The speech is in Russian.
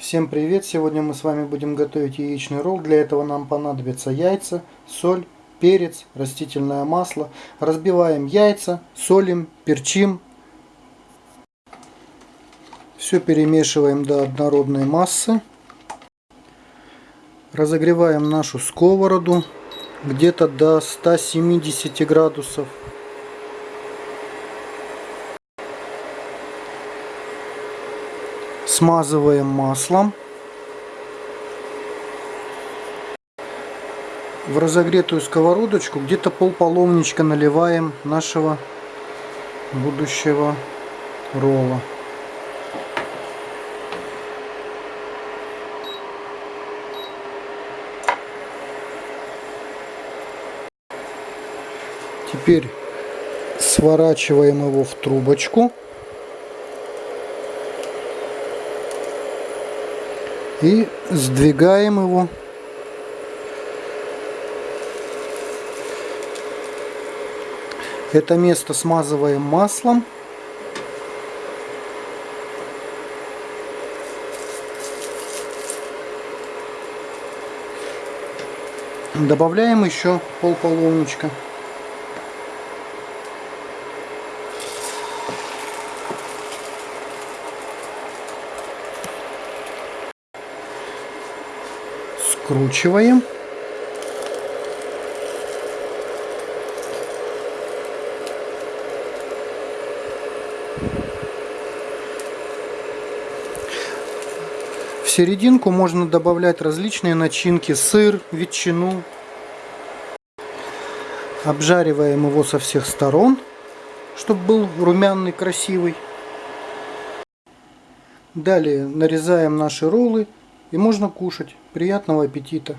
Всем привет! Сегодня мы с вами будем готовить яичный ролл. Для этого нам понадобятся яйца, соль, перец, растительное масло. Разбиваем яйца, солим, перчим. Все перемешиваем до однородной массы. Разогреваем нашу сковороду где-то до 170 градусов. Смазываем маслом. В разогретую сковородочку где-то пол половничка наливаем нашего будущего ролла. Теперь сворачиваем его в трубочку. И сдвигаем его. Это место смазываем маслом. Добавляем еще пол половничка скручиваем. В серединку можно добавлять различные начинки, сыр, ветчину. Обжариваем его со всех сторон, чтобы был румяный, красивый. Далее нарезаем наши роллы и можно кушать. Приятного аппетита!